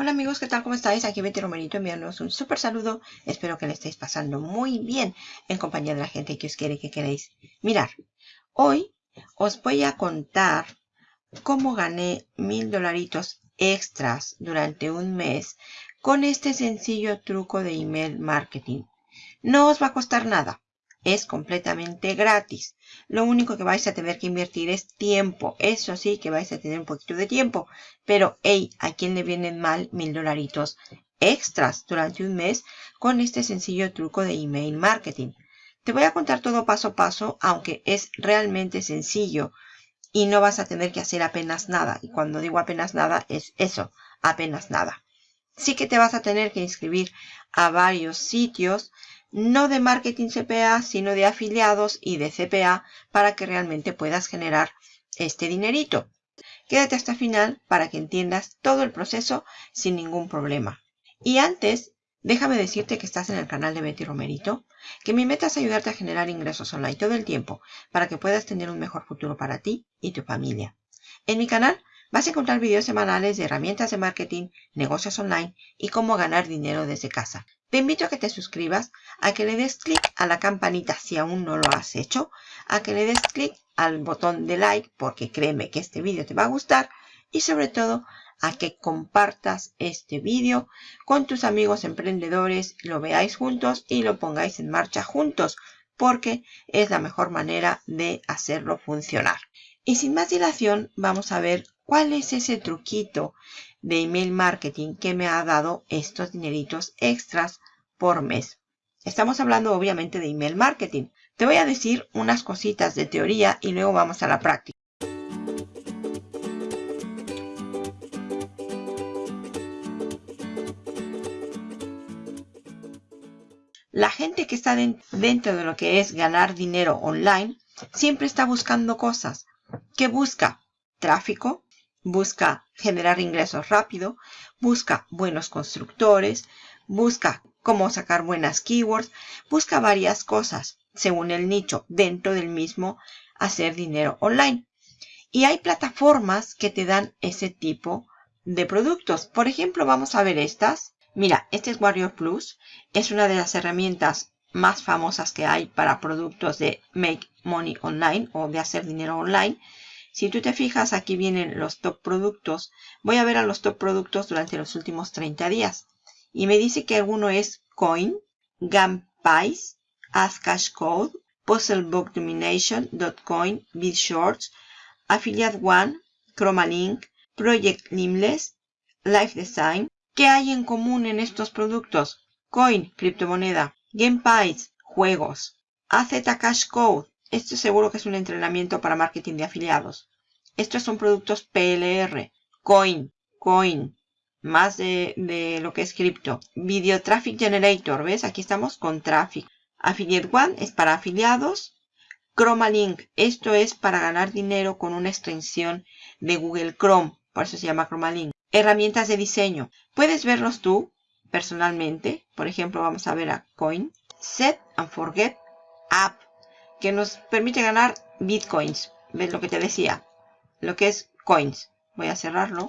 Hola amigos, ¿qué tal? ¿Cómo estáis? Aquí Betty Romerito enviándoos un súper saludo. Espero que le estéis pasando muy bien en compañía de la gente que os quiere y que queréis. Mirar, hoy os voy a contar cómo gané mil dolaritos extras durante un mes con este sencillo truco de email marketing. No os va a costar nada es completamente gratis. Lo único que vais a tener que invertir es tiempo. Eso sí que vais a tener un poquito de tiempo. Pero, hey, ¿a quién le vienen mal mil dolaritos extras durante un mes con este sencillo truco de email marketing? Te voy a contar todo paso a paso, aunque es realmente sencillo y no vas a tener que hacer apenas nada. Y cuando digo apenas nada, es eso, apenas nada. Sí que te vas a tener que inscribir a varios sitios no de marketing CPA, sino de afiliados y de CPA para que realmente puedas generar este dinerito. Quédate hasta el final para que entiendas todo el proceso sin ningún problema. Y antes, déjame decirte que estás en el canal de Betty Romerito, que mi meta es ayudarte a generar ingresos online todo el tiempo para que puedas tener un mejor futuro para ti y tu familia. En mi canal vas a encontrar videos semanales de herramientas de marketing, negocios online y cómo ganar dinero desde casa. Te invito a que te suscribas, a que le des clic a la campanita si aún no lo has hecho, a que le des clic al botón de like porque créeme que este vídeo te va a gustar y sobre todo a que compartas este vídeo con tus amigos emprendedores, lo veáis juntos y lo pongáis en marcha juntos porque es la mejor manera de hacerlo funcionar. Y sin más dilación vamos a ver cuál es ese truquito de email marketing que me ha dado estos dineritos extras por mes. Estamos hablando obviamente de email marketing. Te voy a decir unas cositas de teoría y luego vamos a la práctica. La gente que está dentro de lo que es ganar dinero online siempre está buscando cosas. ¿Qué busca? Tráfico, busca generar ingresos rápido, busca buenos constructores, busca cómo sacar buenas keywords, busca varias cosas según el nicho dentro del mismo hacer dinero online. Y hay plataformas que te dan ese tipo de productos. Por ejemplo, vamos a ver estas. Mira, este es Warrior Plus. Es una de las herramientas más famosas que hay para productos de Make Money Online o de hacer dinero online. Si tú te fijas, aquí vienen los top productos. Voy a ver a los top productos durante los últimos 30 días. Y me dice que alguno es Coin, Gunpies, Cash Code, Puzzlebook Domination, BitShorts, Affiliate One, Chromalink, Project Limless, Life Design. ¿Qué hay en común en estos productos? Coin, criptomoneda. GamePies, juegos. AZ Cash Code, esto seguro que es un entrenamiento para marketing de afiliados. Estos son productos PLR, Coin, Coin, más de, lo que es cripto. Video Traffic Generator, ¿ves? Aquí estamos con Traffic. Affiliate One es para afiliados. Chroma Link, esto es para ganar dinero con una extensión de Google Chrome, por eso se llama Chroma Link. Herramientas de diseño, puedes verlos tú personalmente. Por ejemplo, vamos a ver a Coin. Set and Forget App que nos permite ganar bitcoins. ¿Ves lo que te decía? Lo que es coins. Voy a cerrarlo.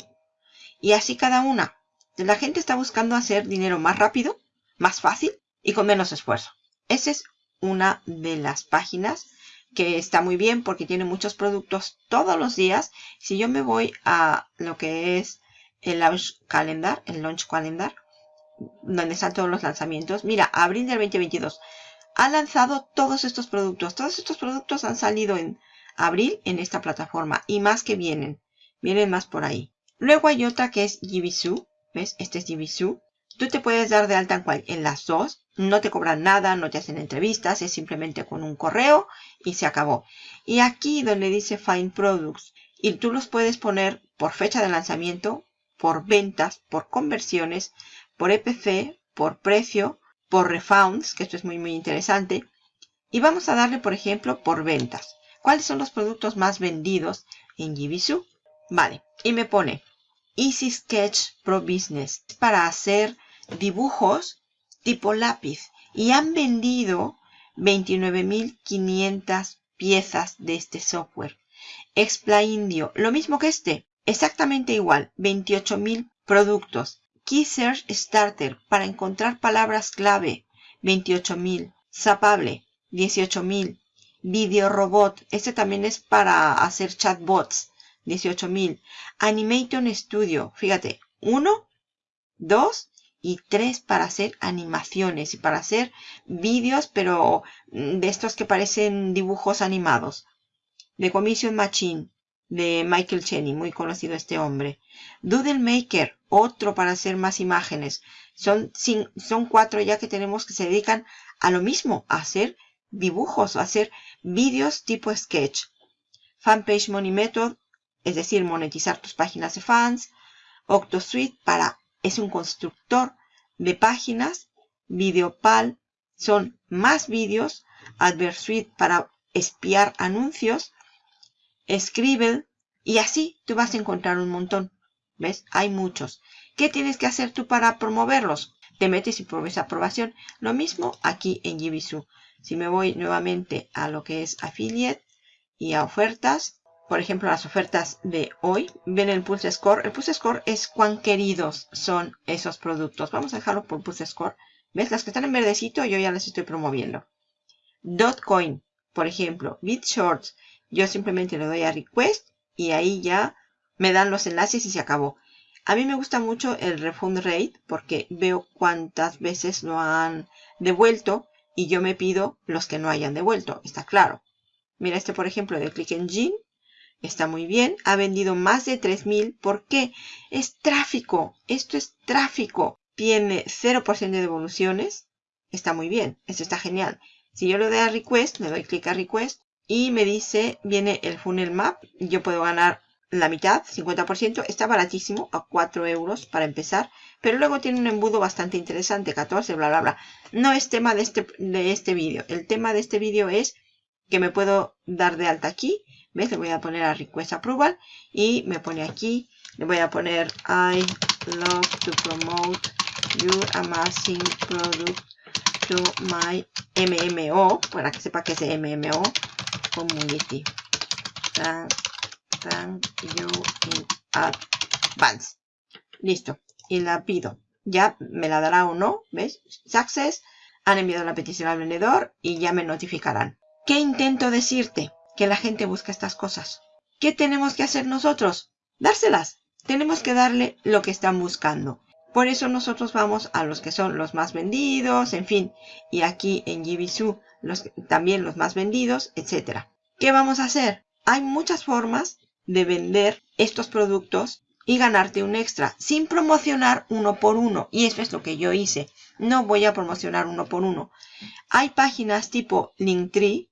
Y así cada una. La gente está buscando hacer dinero más rápido, más fácil y con menos esfuerzo. Esa es una de las páginas que está muy bien porque tiene muchos productos todos los días. Si yo me voy a lo que es el Launch Calendar, el Launch Calendar, donde están todos los lanzamientos. Mira, abril del 2022 ha lanzado todos estos productos. Todos estos productos han salido en abril en esta plataforma y más que vienen. Vienen más por ahí. Luego hay otra que es Jibisu. ¿Ves? Este es Jibisu. Tú te puedes dar de alta en, en las dos. No te cobran nada, no te hacen entrevistas. Es simplemente con un correo y se acabó. Y aquí donde dice Find Products. Y tú los puedes poner por fecha de lanzamiento, por ventas, por conversiones, por EPC, por precio por refunds, que esto es muy muy interesante. Y vamos a darle, por ejemplo, por ventas. ¿Cuáles son los productos más vendidos en Jibisu? Vale, y me pone Easy Sketch Pro Business para hacer dibujos tipo lápiz. Y han vendido 29.500 piezas de este software. Expla Indio, lo mismo que este, exactamente igual, 28.000 productos. Key Search Starter para encontrar palabras clave, 28.000. Zapable, 18.000. Video Robot, este también es para hacer chatbots, 18.000. Animation Studio, fíjate, 1, 2 y 3 para hacer animaciones y para hacer vídeos, pero de estos que parecen dibujos animados. The Commission Machine, de Michael Cheney, muy conocido este hombre. Doodle Maker, otro para hacer más imágenes. Son, son cuatro ya que tenemos que se dedican a lo mismo, a hacer dibujos, a hacer vídeos tipo sketch. Fanpage Money Method, es decir, monetizar tus páginas de fans. OctoSuite para, es un constructor de páginas. Videopal son más vídeos. AdvertSuite para espiar anuncios. Scribble y así tú vas a encontrar un montón. ¿Ves? Hay muchos. ¿Qué tienes que hacer tú para promoverlos? Te metes y pruebes aprobación. Lo mismo aquí en Gibisu. Si me voy nuevamente a lo que es affiliate y a ofertas, por ejemplo, las ofertas de hoy, ven el Pulse Score. El Pulse Score es cuán queridos son esos productos. Vamos a dejarlo por Pulse Score. ¿Ves? Las que están en verdecito yo ya las estoy promoviendo. Dotcoin, por ejemplo, BitShorts, yo simplemente le doy a request y ahí ya me dan los enlaces y se acabó. A mí me gusta mucho el refund rate porque veo cuántas veces lo han devuelto y yo me pido los que no hayan devuelto, está claro. Mira este por ejemplo de Click Engine, está muy bien, ha vendido más de 3000, ¿por qué? Es tráfico, esto es tráfico, tiene 0% de devoluciones, está muy bien, esto está genial. Si yo le doy a request, le doy clic a request, y me dice, viene el funnel map. Yo puedo ganar la mitad, 50%. Está baratísimo, a 4 euros para empezar. Pero luego tiene un embudo bastante interesante, 14, bla, bla, bla. No es tema de este, de este vídeo. El tema de este vídeo es que me puedo dar de alta aquí. ¿Ves? Le voy a poner a Request Approval. Y me pone aquí, le voy a poner I love to promote your amazing product to my MMO. Para que sepa que es MMO community. Thank you in advance. Listo. Y la pido. Ya me la dará o no. ¿Ves? Success. Han enviado la petición al vendedor y ya me notificarán. ¿Qué intento decirte? Que la gente busca estas cosas. ¿Qué tenemos que hacer nosotros? Dárselas. Tenemos que darle lo que están buscando. Por eso nosotros vamos a los que son los más vendidos, en fin. Y aquí en Gibisu los, también los más vendidos, etc. ¿Qué vamos a hacer? Hay muchas formas de vender estos productos y ganarte un extra sin promocionar uno por uno. Y eso es lo que yo hice. No voy a promocionar uno por uno. Hay páginas tipo Linktree.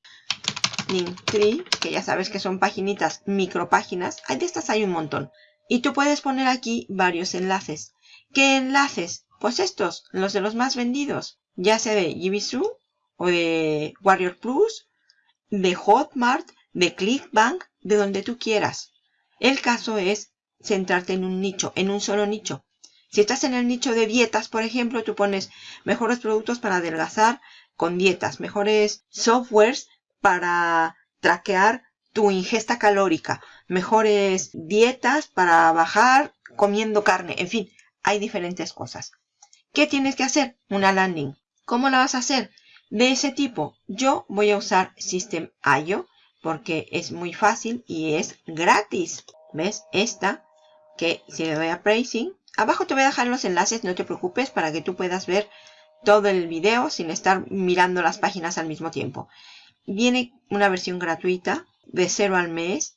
Linktree, que ya sabes que son paginitas, micropáginas. De estas hay un montón. Y tú puedes poner aquí varios enlaces. ¿Qué enlaces? Pues estos, los de los más vendidos. Ya sea de Gibisu o de Warrior Plus, de Hotmart, de Clickbank, de donde tú quieras. El caso es centrarte en un nicho, en un solo nicho. Si estás en el nicho de dietas, por ejemplo, tú pones mejores productos para adelgazar con dietas, mejores softwares para traquear tu ingesta calórica, mejores dietas para bajar comiendo carne, en fin, hay diferentes cosas. ¿Qué tienes que hacer? Una landing. ¿Cómo la vas a hacer? De ese tipo, yo voy a usar System.io porque es muy fácil y es gratis. ¿Ves? Esta, que si le doy a Pricing, abajo te voy a dejar los enlaces, no te preocupes, para que tú puedas ver todo el video sin estar mirando las páginas al mismo tiempo. Viene una versión gratuita de cero al mes.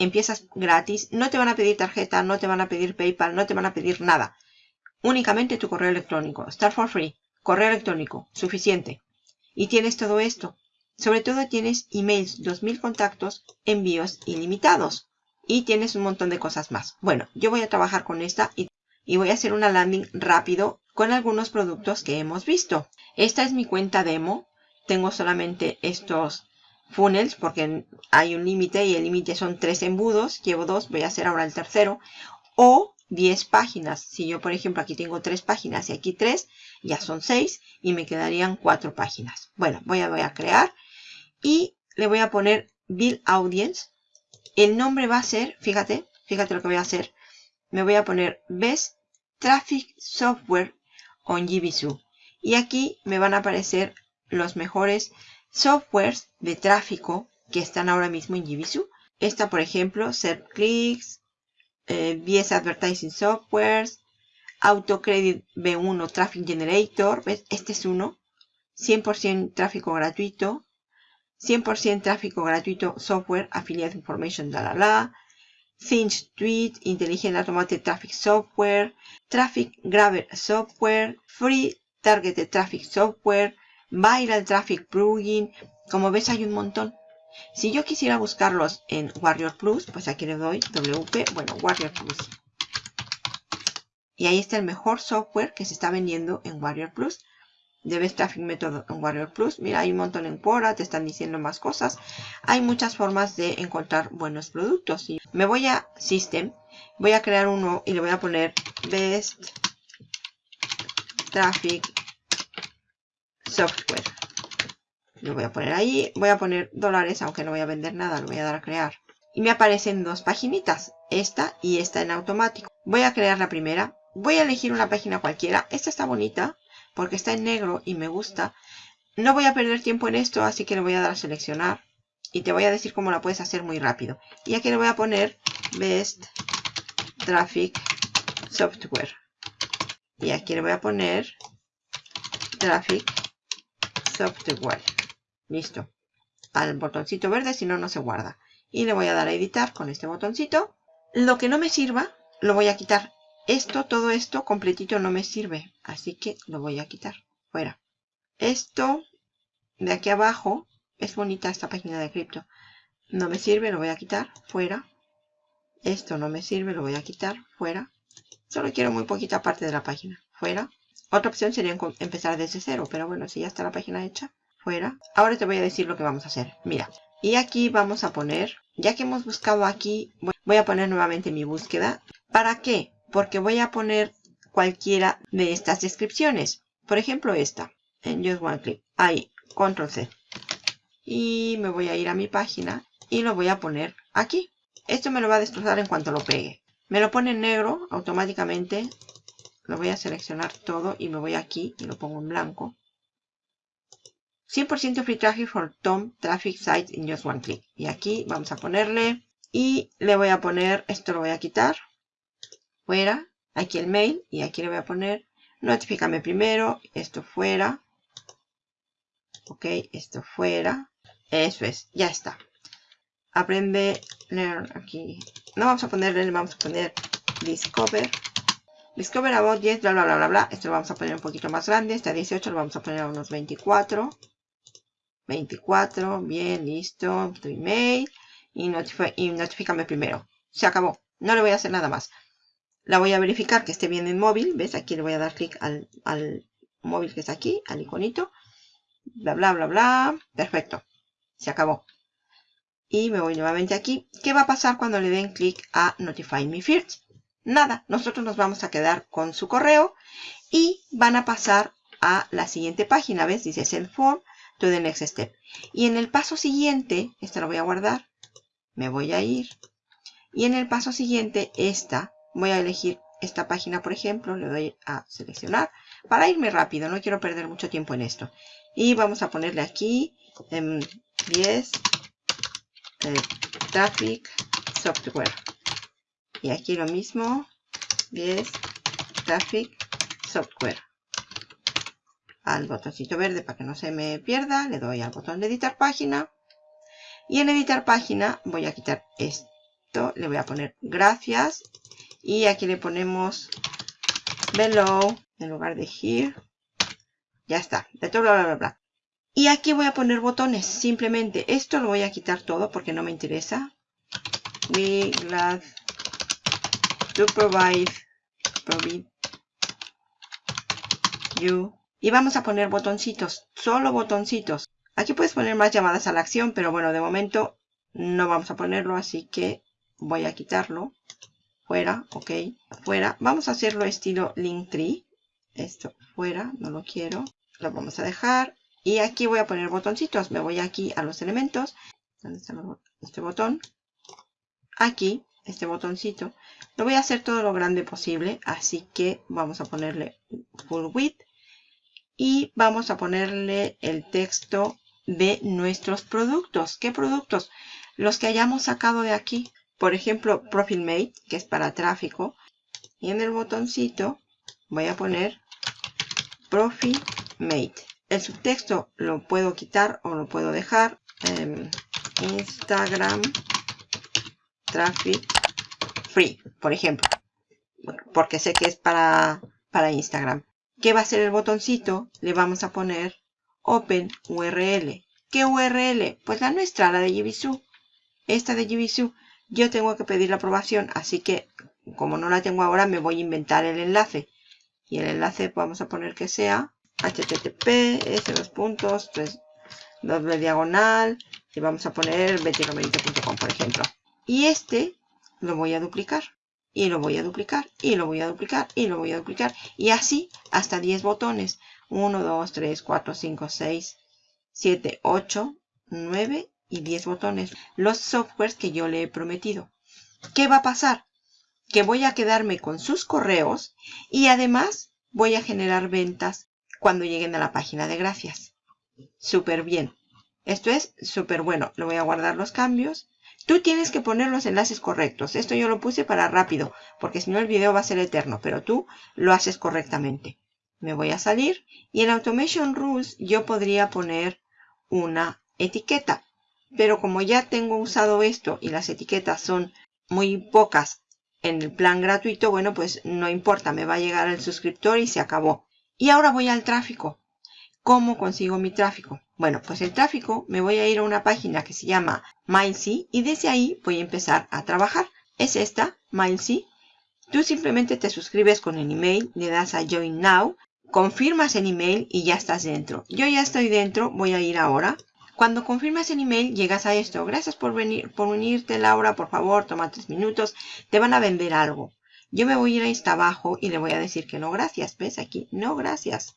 Empiezas gratis. No te van a pedir tarjeta, no te van a pedir PayPal, no te van a pedir nada. Únicamente tu correo electrónico. Start for free. Correo electrónico. Suficiente. Y tienes todo esto. Sobre todo tienes emails, 2000 contactos, envíos ilimitados. Y tienes un montón de cosas más. Bueno, yo voy a trabajar con esta y, y voy a hacer una landing rápido con algunos productos que hemos visto. Esta es mi cuenta demo. Tengo solamente estos funnels porque hay un límite y el límite son tres embudos. Llevo dos, voy a hacer ahora el tercero. O 10 páginas. Si yo, por ejemplo, aquí tengo 3 páginas y aquí 3, ya son 6 y me quedarían 4 páginas. Bueno, voy a, voy a crear y le voy a poner Build Audience. El nombre va a ser, fíjate, fíjate lo que voy a hacer. Me voy a poner Best Traffic Software on GBSU. Y aquí me van a aparecer los mejores softwares de tráfico que están ahora mismo en GBSU. Esta, por ejemplo, ServClicks, eh, BS Advertising Softwares, AutoCredit B1 Traffic Generator. Este es uno. 100% tráfico gratuito. 100% tráfico gratuito software, affiliate information, la la la. Finch Tweet, Intelligent Automated Traffic Software, Traffic Grabber Software, Free Targeted Traffic Software, Viral Traffic Plugin. Como ves hay un montón. Si yo quisiera buscarlos en Warrior Plus, pues aquí le doy WP, bueno, Warrior Plus. Y ahí está el mejor software que se está vendiendo en Warrior Plus. Debes Traffic Method en Warrior Plus. Mira, hay un montón en Quora, te están diciendo más cosas. Hay muchas formas de encontrar buenos productos. Me voy a System, voy a crear uno y le voy a poner Best Traffic Software. Lo voy a poner ahí. Voy a poner dólares, aunque no voy a vender nada, lo voy a dar a crear. Y me aparecen dos paginitas, esta y esta en automático. Voy a crear la primera. Voy a elegir una página cualquiera. Esta está bonita porque está en negro y me gusta. No voy a perder tiempo en esto, así que le voy a dar a seleccionar. Y te voy a decir cómo la puedes hacer muy rápido. Y aquí le voy a poner Best Traffic Software. Y aquí le voy a poner Traffic Software. Listo. Al botoncito verde, si no, no se guarda. Y le voy a dar a editar con este botoncito. Lo que no me sirva, lo voy a quitar. Esto, todo esto completito no me sirve. Así que lo voy a quitar. Fuera. Esto de aquí abajo. Es bonita esta página de cripto. No me sirve, lo voy a quitar. Fuera. Esto no me sirve, lo voy a quitar. Fuera. Solo quiero muy poquita parte de la página. Fuera. Otra opción sería empezar desde cero. Pero bueno, si ya está la página hecha. Fuera. Ahora te voy a decir lo que vamos a hacer. Mira. Y aquí vamos a poner. Ya que hemos buscado aquí. Voy a poner nuevamente mi búsqueda. ¿Para qué? porque voy a poner cualquiera de estas descripciones. Por ejemplo, esta, en Just One Click. Ahí, Control C. Y me voy a ir a mi página y lo voy a poner aquí. Esto me lo va a destrozar en cuanto lo pegue. Me lo pone en negro automáticamente. Lo voy a seleccionar todo y me voy aquí y lo pongo en blanco. 100% free traffic for Tom Traffic Sites in Just One Click. Y aquí vamos a ponerle y le voy a poner, esto lo voy a quitar fuera, aquí el mail y aquí le voy a poner notifícame primero, esto fuera, ok, esto fuera, eso es, ya está. Aprende, learn aquí, no vamos a ponerle, vamos a poner discover, discover about yes, bla bla bla bla bla, esto lo vamos a poner un poquito más grande, este 18 lo vamos a poner a unos 24, 24, bien, listo, tu email y, y notifícame primero, se acabó, no le voy a hacer nada más. La voy a verificar que esté bien en móvil. ¿Ves? Aquí le voy a dar clic al, móvil que está aquí, al iconito. Bla, bla, bla, bla. Perfecto. Se acabó. Y me voy nuevamente aquí. ¿Qué va a pasar cuando le den clic a Notify Me First? Nada. Nosotros nos vamos a quedar con su correo y van a pasar a la siguiente página. ¿Ves? Dice Send Form to the next step. Y en el paso siguiente, esta lo voy a guardar. Me voy a ir. Y en el paso siguiente, esta Voy a elegir esta página, por ejemplo, le doy a seleccionar para irme rápido, no quiero perder mucho tiempo en esto. Y vamos a ponerle aquí 10 eh, Traffic Software. Y aquí lo mismo, 10 Traffic Software. Al botoncito verde para que no se me pierda, le doy al botón de editar página. Y en editar página voy a quitar esto, le voy a poner gracias y aquí le ponemos below en lugar de here. Ya está. De todo bla, bla, bla, Y aquí voy a poner botones. Simplemente esto lo voy a quitar todo porque no me interesa. We provide, provide you. Y vamos a poner botoncitos. Solo botoncitos. Aquí puedes poner más llamadas a la acción, pero bueno, de momento no vamos a ponerlo, así que voy a quitarlo fuera, ok, fuera. Vamos a hacerlo estilo Linktree. Esto fuera, no lo quiero. Lo vamos a dejar. Y aquí voy a poner botoncitos. Me voy aquí a los elementos. ¿Dónde está este botón? Aquí. Este botoncito. Lo voy a hacer todo lo grande posible, así que vamos a ponerle full width y vamos a ponerle el texto de nuestros productos. ¿Qué productos? Los que hayamos sacado de aquí. Por ejemplo, Profile Mate, que es para tráfico. Y en el botoncito voy a poner Profile Mate. El subtexto lo puedo quitar o lo puedo dejar. Em, Instagram Traffic Free, por ejemplo. Porque sé que es para, para Instagram. ¿Qué va a ser el botoncito? Le vamos a poner Open URL. ¿Qué URL? Pues la nuestra, la de Jibisu. Esta de Jibisu. Yo tengo que pedir la aprobación, así que como no la tengo ahora, me voy a inventar el enlace. Y el enlace vamos a poner que sea http, s dos puntos, doble diagonal, y vamos a poner betiromerito.com, por ejemplo. Y este lo voy a duplicar y lo voy a duplicar y lo voy a duplicar y lo voy a duplicar y así hasta 10 botones. 1 2 3 4 5 6 7 8 9 y 10 botones. Los softwares que yo le he prometido. ¿qué va a pasar? que voy a quedarme con sus correos y además voy a generar ventas cuando lleguen a la página de gracias. Súper bien esto es súper bueno lo voy a guardar los cambios Tú tienes que poner los enlaces correctos. Esto yo lo puse para rápido, porque si no el video va a ser eterno, pero tú lo haces correctamente. Me voy a salir y en Automation Rules yo podría poner una etiqueta. Pero como ya tengo usado esto y las etiquetas son muy pocas en el plan gratuito, bueno, pues no importa, me va a llegar el suscriptor y se acabó. Y ahora voy al tráfico. ¿Cómo consigo mi tráfico? Bueno, pues el tráfico me voy a ir a una página que se llama MindSea y desde ahí voy a empezar a trabajar. Es esta, MindSea. Tú simplemente te suscribes con el email, le das a Join Now, confirmas el email y ya estás dentro. Yo ya estoy dentro, voy a ir ahora. Cuando confirmas el email, llegas a esto. Gracias por venir, por unirte, Laura. Por favor, toma tres minutos. Te van a vender algo. Yo me voy a ir hasta abajo y le voy a decir que no, gracias. ¿Ves aquí? No, gracias.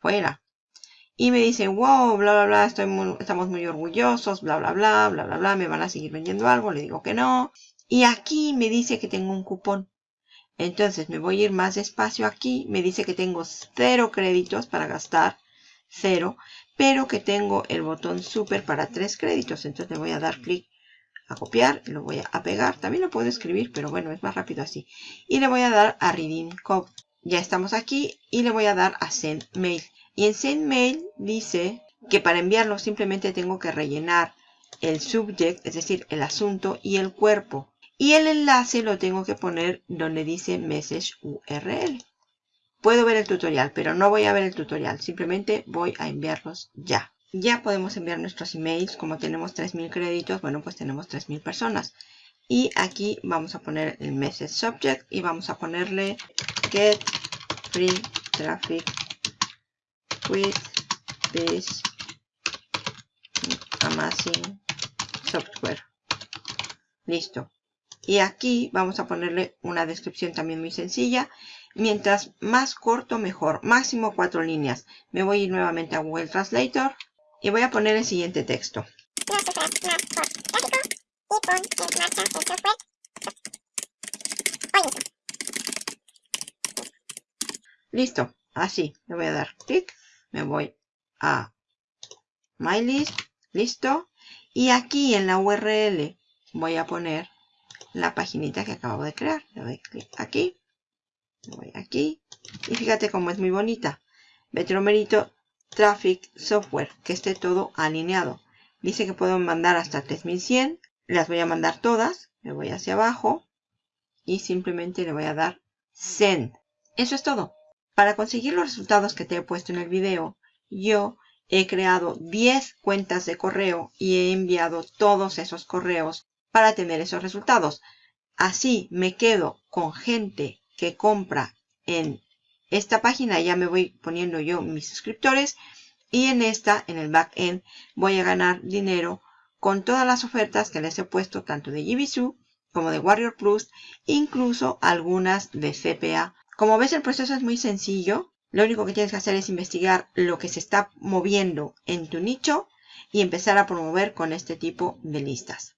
Fuera y me dicen, wow, bla, bla, bla, estamos muy orgullosos, bla, bla, bla, bla, bla, bla, me van a seguir vendiendo algo, le digo que no. Y aquí me dice que tengo un cupón. Entonces me voy a ir más despacio aquí, me dice que tengo cero créditos para gastar, cero, pero que tengo el botón super para tres créditos. Entonces le voy a dar clic a copiar, lo voy a pegar, también lo puedo escribir, pero bueno, es más rápido así. Y le voy a dar a Reading Code. Ya estamos aquí y le voy a dar a Send Mail. Y en SendMail dice que para enviarlo simplemente tengo que rellenar el subject, es decir, el asunto y el cuerpo. Y el enlace lo tengo que poner donde dice message URL. Puedo ver el tutorial, pero no voy a ver el tutorial. Simplemente voy a enviarlos ya. Ya podemos enviar nuestros emails. Como tenemos 3.000 créditos, bueno, pues tenemos 3.000 personas. Y aquí vamos a poner el message subject y vamos a ponerle get free traffic with this amazing software. Listo. Y aquí vamos a ponerle una descripción también muy sencilla. Mientras más corto, mejor. Máximo cuatro líneas. Me voy a ir nuevamente a Google Translator y voy a poner el siguiente texto. Listo. Así. Le voy a dar clic me voy a MyList, listo. Y aquí en la URL voy a poner la paginita que acabo de crear. Le doy clic aquí, me voy aquí. Y fíjate cómo es muy bonita. Betromerito Traffic Software, que esté todo alineado. Dice que puedo mandar hasta 3100. Las voy a mandar todas. Me voy hacia abajo. Y simplemente le voy a dar Send. Eso es todo. Para conseguir los resultados que te he puesto en el video, yo he creado 10 cuentas de correo y he enviado todos esos correos para tener esos resultados. Así me quedo con gente que compra en esta página, ya me voy poniendo yo mis suscriptores y en esta, en el backend, voy a ganar dinero con todas las ofertas que les he puesto tanto de Jibisu como de Warrior Plus, incluso algunas de CPA como ves, el proceso es muy sencillo. Lo único que tienes que hacer es investigar lo que se está moviendo en tu nicho y empezar a promover con este tipo de listas.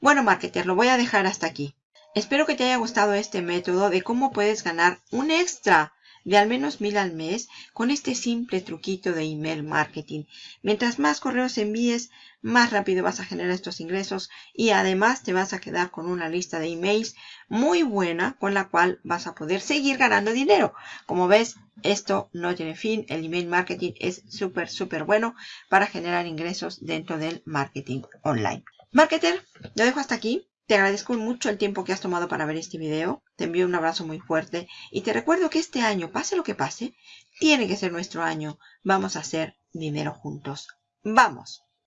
Bueno, marketer, lo voy a dejar hasta aquí. Espero que te haya gustado este método de cómo puedes ganar un extra de al menos mil al mes con este simple truquito de email marketing. Mientras más correos envíes, más rápido vas a generar estos ingresos y además te vas a quedar con una lista de emails muy buena con la cual vas a poder seguir ganando dinero. Como ves, esto no tiene fin. El email marketing es súper, súper bueno para generar ingresos dentro del marketing online. Marketer, lo dejo hasta aquí. Te agradezco mucho el tiempo que has tomado para ver este video. Te envío un abrazo muy fuerte y te recuerdo que este año, pase lo que pase, tiene que ser nuestro año. Vamos a hacer dinero juntos. ¡Vamos!